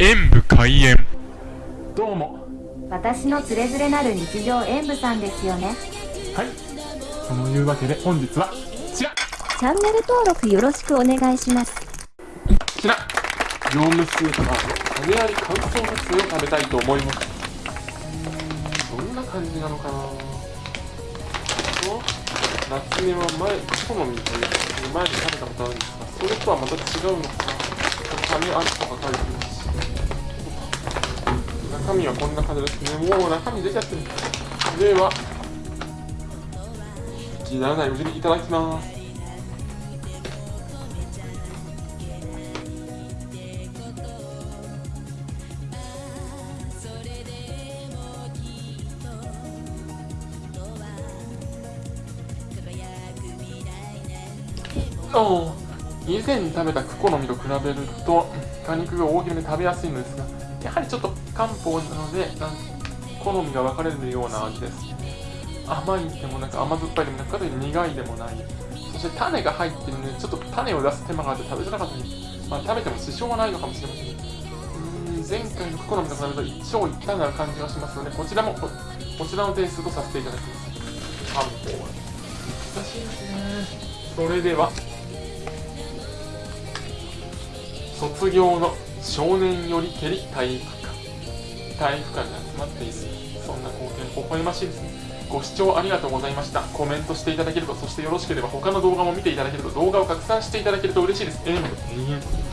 演武開演。どうも。私のつれづれなる日常演舞さんですよね。はい。そのいうわけで本日はこちら。チャンネル登録よろしくお願いします。こちら。業務スーパーの種あり乾燥カツを食べたいと思います。どんな感じなのかな。と夏目は前好みという前に食べたことあるんですがそれとはまた違うのか。な種ありとか書いてます。し中身はこんな感じですね。もう中身出ちゃってる。では気にならないうにいただきます。お以前に食べたクコの実と比べると果肉が大きめで食べやすいのですがやはりちょっと漢方なのでなん好みが分かれるような味です。甘いでもなんか甘酸っぱいでもなく苦いでもない。そして種が入ってるのでちょっと種を出す手間があって食べづらかったですまあ食べても支障はないのかもしれません。うん前回のクコの実と比べると一長一短な感じがしますのでこちらもここちらの点数とさせていただきます。漢方難しいですね。それでは卒業の少年よりけり体育館。体育館が集まっている。そんな光景微笑ましいです。ねご視聴ありがとうございました。コメントしていただけるとそしてよろしければ他の動画も見ていただけると動画を拡散していただけると嬉しいです。ええ